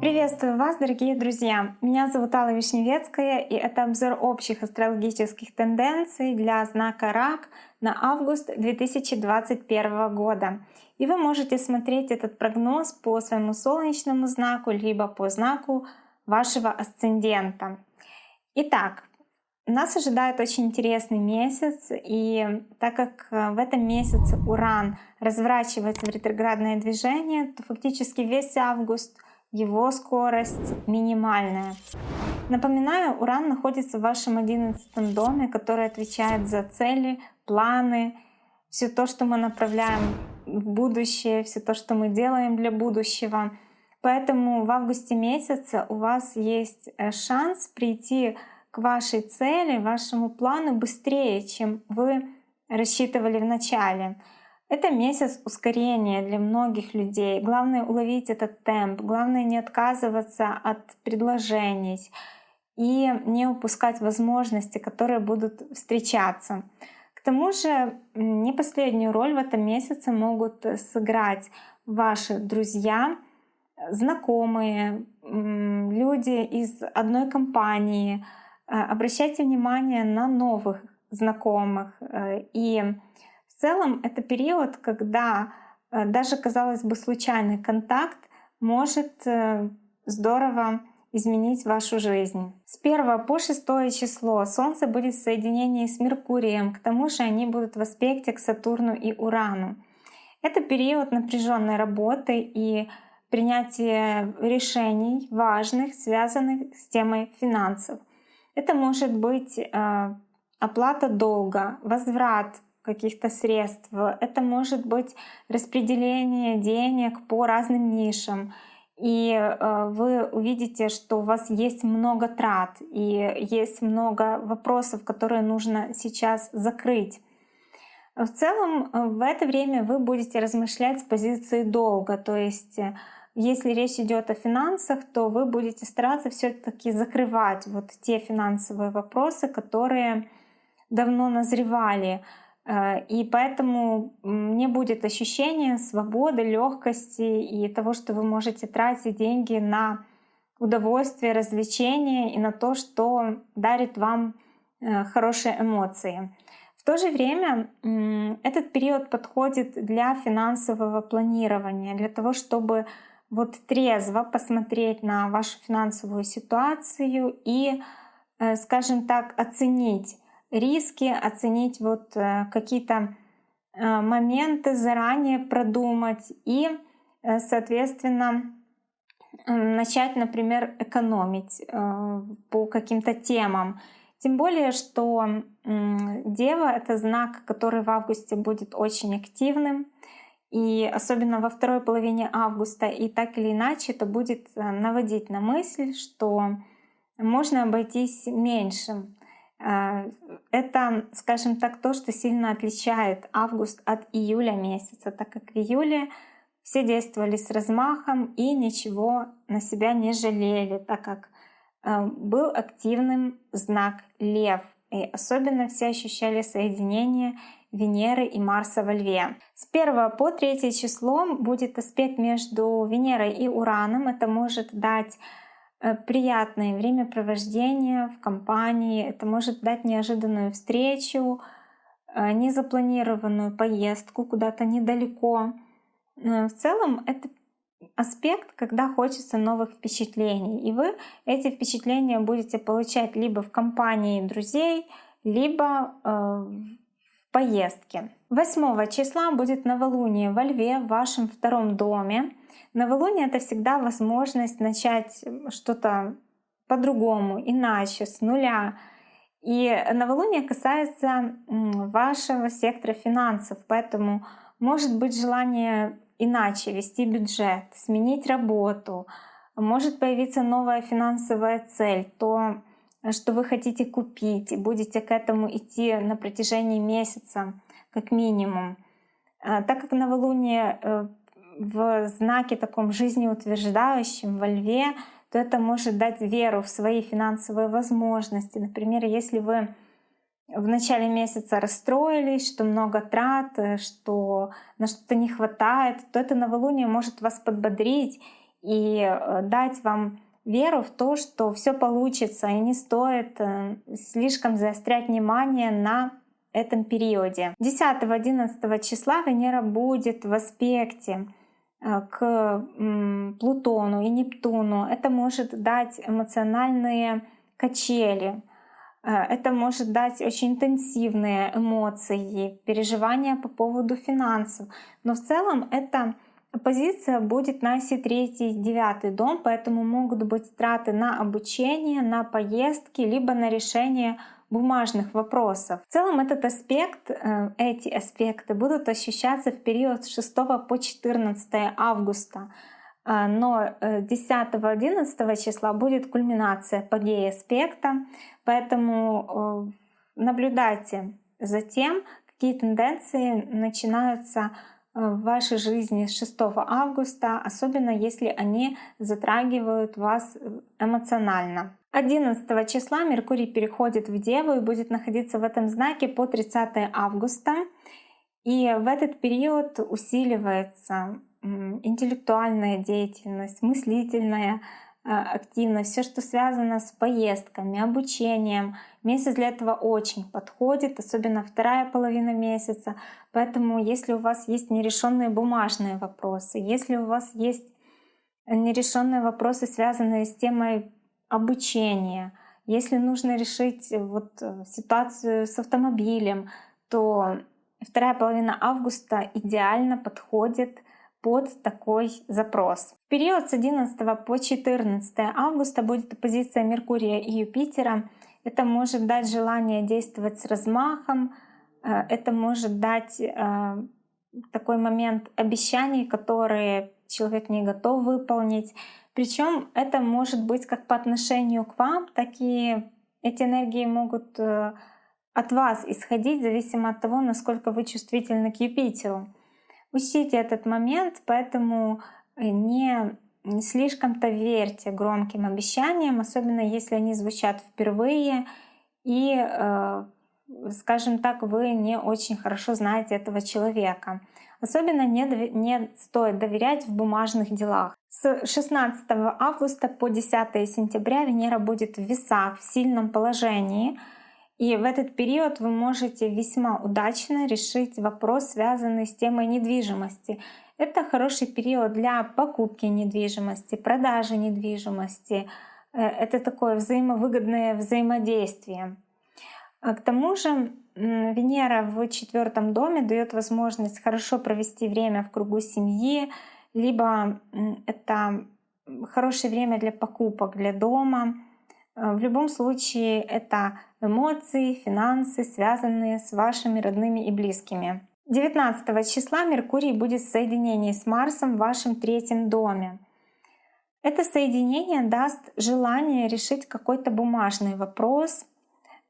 Приветствую вас, дорогие друзья! Меня зовут Алла Вишневецкая, и это обзор общих астрологических тенденций для знака Рак на август 2021 года. И вы можете смотреть этот прогноз по своему солнечному знаку, либо по знаку вашего асцендента. Итак, нас ожидает очень интересный месяц, и так как э, в этом месяце Уран разворачивается в ретроградное движение, то фактически весь август его скорость минимальная. Напоминаю, Уран находится в вашем одиннадцатом доме, который отвечает за цели, планы, все то, что мы направляем в будущее, все то, что мы делаем для будущего. Поэтому в августе месяце у вас есть э, шанс прийти к вашей цели, вашему плану быстрее, чем вы рассчитывали в начале. Это месяц ускорения для многих людей. Главное уловить этот темп, главное не отказываться от предложений и не упускать возможности, которые будут встречаться. К тому же не последнюю роль в этом месяце могут сыграть ваши друзья, знакомые, люди из одной компании, обращайте внимание на новых знакомых. Э, и в целом это период, когда э, даже, казалось бы, случайный контакт может здорово изменить вашу жизнь. С 1 по 6 число Солнце будет в соединении с Меркурием, к тому же они будут в аспекте к Сатурну и Урану. Это период напряженной работы и принятия решений важных, связанных с темой финансов. Это может быть э, оплата долга, возврат каких-то средств, это может быть распределение денег по разным нишам. И э, вы увидите, что у вас есть много трат и есть много вопросов, которые нужно сейчас закрыть. В целом э, в это время вы будете размышлять с позиции долга, то есть если речь идет о финансах, то вы будете стараться все-таки закрывать вот те финансовые вопросы, которые давно назревали. Э, и поэтому не будет ощущения свободы, легкости и того, что вы можете тратить деньги на удовольствие, развлечения и на то, что дарит вам э, хорошие эмоции. В то же время этот период подходит для финансового планирования, для того, чтобы вот трезво посмотреть на вашу финансовую ситуацию и, э, скажем так, оценить риски, оценить вот э, какие-то э, моменты заранее продумать и, соответственно, начать, например, экономить по каким-то темам. Тем более, что Дева — это знак, который в августе будет очень активным, и особенно во второй половине августа, и так или иначе это будет э, наводить на мысль, что можно обойтись меньшим. Э, это, скажем так, то, что сильно отличает август от июля месяца, так как в июле все действовали с размахом и ничего на себя не жалели, так как э, был активным знак Лев. И особенно все ощущали соединение Венеры и Марса во Льве. С 1 по 3 число будет аспект между Венерой и Ураном. Это может дать э, приятное времяпровождение в компании, это может дать неожиданную встречу, э, незапланированную поездку куда-то недалеко. В целом это аспект, когда хочется новых впечатлений. И вы эти впечатления будете получать либо в компании друзей, либо э, поездки. 8 числа будет новолуние во Льве в вашем втором доме. Новолуние — это всегда возможность начать что-то по-другому, иначе, с нуля. И новолуние касается вашего сектора финансов, поэтому может быть желание иначе вести бюджет, сменить работу, может появиться новая финансовая цель, то что вы хотите купить, и будете к этому идти на протяжении месяца, как минимум. А, так как новолуние э, в знаке таком жизнеутверждающем во льве, то это может дать веру в свои финансовые возможности. Например, если вы в начале месяца расстроились, что много трат, э, что на что-то не хватает, то это новолуние может вас подбодрить и э, дать вам веру в то, что все получится, и не стоит э, слишком заострять внимание на этом периоде. 10-11 числа Венера будет в аспекте к Плутону и Нептуну. Это может дать эмоциональные качели, Э, это может дать очень интенсивные эмоции, переживания по поводу финансов. Но в целом эта позиция будет на оси 3-9 дом, поэтому могут быть траты на обучение, на поездки, либо на решение бумажных вопросов. В целом этот аспект, э, эти аспекты будут ощущаться в период с 6 по 14 августа. Э, но 10-11 числа будет кульминация апогея аспекта. Поэтому э, наблюдайте за тем, какие тенденции начинаются э, в вашей жизни с 6 августа, особенно если они затрагивают вас эмоционально. 11 числа Меркурий переходит в Деву и будет находиться в этом знаке по 30 августа. И в этот период усиливается интеллектуальная деятельность, мыслительная а, активно, все, что связано с поездками, обучением. Месяц для этого очень подходит, особенно вторая половина месяца. Поэтому если у вас есть нерешенные бумажные вопросы, если у вас есть нерешенные вопросы, связанные с темой обучения, если нужно решить вот э, ситуацию с автомобилем, то вторая половина августа идеально подходит под такой запрос. В период с 11 по 14 августа будет оппозиция Меркурия и Юпитера. Это может дать желание действовать с размахом, э, это может дать э, такой момент обещаний, которые человек не готов выполнить. Причем это может быть как по отношению к вам, так и эти энергии могут э, от вас исходить, зависимо от того, насколько вы чувствительны к Юпитеру. Учтите этот момент, поэтому э, не слишком-то верьте громким обещаниям, особенно если они звучат впервые и, э, скажем так, вы не очень хорошо знаете этого человека. Особенно не, не стоит доверять в бумажных делах. С 16 августа по 10 сентября Венера будет в весах в сильном положении — и в этот период вы можете весьма удачно решить вопрос, связанный с темой недвижимости. Это хороший период для покупки недвижимости, продажи недвижимости. Э, это такое взаимовыгодное взаимодействие. А к тому же Венера в четвертом доме дает возможность хорошо провести время в кругу семьи, либо это хорошее время для покупок для дома. Э, в любом случае это эмоции, финансы, связанные с вашими родными и близкими. 19 числа Меркурий будет в соединении с Марсом в вашем третьем доме. Это соединение даст желание решить какой-то бумажный вопрос.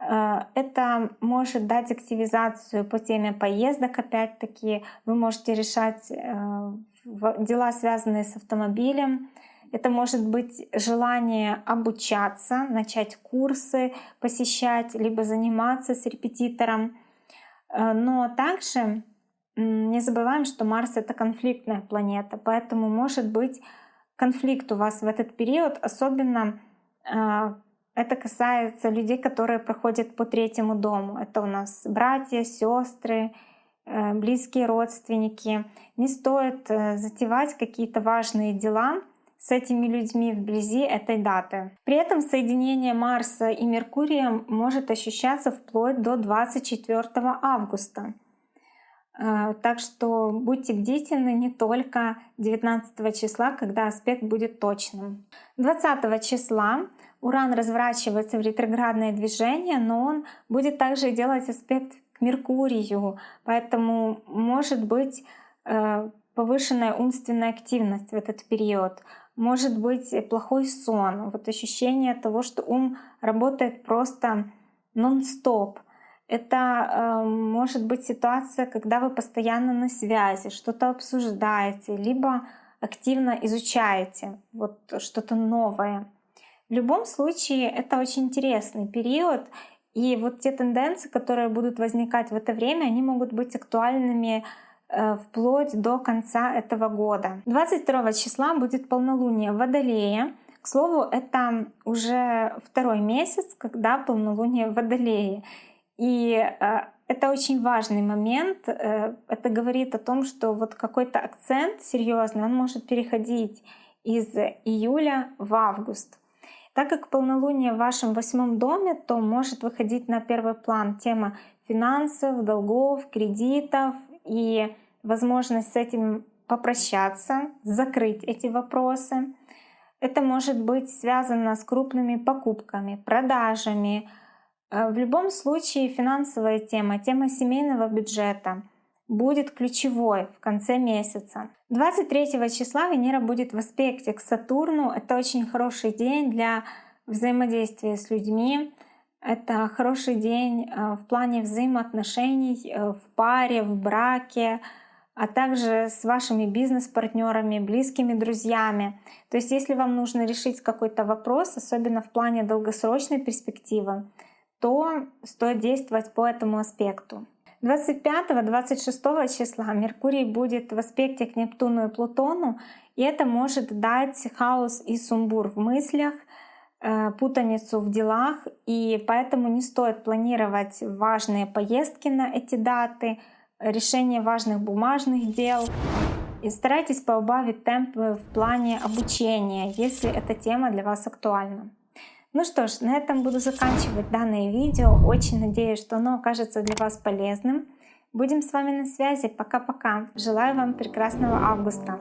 Э, это может дать активизацию по теме поездок, опять-таки. Вы можете решать э, дела, связанные с автомобилем, это может быть желание обучаться, начать курсы посещать, либо заниматься с репетитором. Э, но также не забываем, что Марс — это конфликтная планета, поэтому может быть конфликт у вас в этот период, особенно э, это касается людей, которые проходят по третьему дому. Это у нас братья, сестры, э, близкие родственники. Не стоит затевать какие-то важные дела, с этими людьми вблизи этой даты. При этом соединение Марса и Меркурия может ощущаться вплоть до 24 августа. Э, так что будьте бдительны не только 19 числа, когда аспект будет точным. 20 числа Уран разворачивается в ретроградное движение, но он будет также делать аспект к Меркурию, поэтому может быть э, повышенная умственная активность в этот период может быть плохой сон, вот ощущение того, что ум работает просто нон-стоп. Это э, может быть ситуация, когда вы постоянно на связи, что-то обсуждаете, либо активно изучаете вот что-то новое. В любом случае это очень интересный период, И вот те тенденции, которые будут возникать в это время, они могут быть актуальными э, вплоть до конца этого года. 22 числа будет полнолуние в Водолее. К слову, это уже второй месяц, когда полнолуние в Водолее. И э, это очень важный момент. Э, это говорит о том, что вот какой-то акцент серьезный, он может переходить из июля в август. Так как полнолуние в вашем восьмом доме, то может выходить на первый план тема финансов, долгов, кредитов и возможность с этим попрощаться, закрыть эти вопросы. Это может быть связано с крупными покупками, продажами. Э, в любом случае финансовая тема, тема семейного бюджета будет ключевой в конце месяца. 23 числа Венера будет в аспекте к Сатурну. Это очень хороший день для взаимодействия с людьми. Это хороший день э, в плане взаимоотношений э, в паре, в браке, а также с вашими бизнес-партнерами, близкими друзьями. То есть если вам нужно решить какой-то вопрос, особенно в плане долгосрочной перспективы, то стоит действовать по этому аспекту. 25-26 числа Меркурий будет в аспекте к Нептуну и Плутону, и это может дать хаос и сумбур в мыслях, э, путаницу в делах, и поэтому не стоит планировать важные поездки на эти даты, решение важных бумажных дел. И старайтесь поубавить темпы в плане обучения, если эта тема для вас актуальна. Ну что ж, на этом буду заканчивать данное видео. Очень надеюсь, что оно окажется для вас полезным. Будем с вами на связи. Пока-пока. Желаю вам прекрасного августа.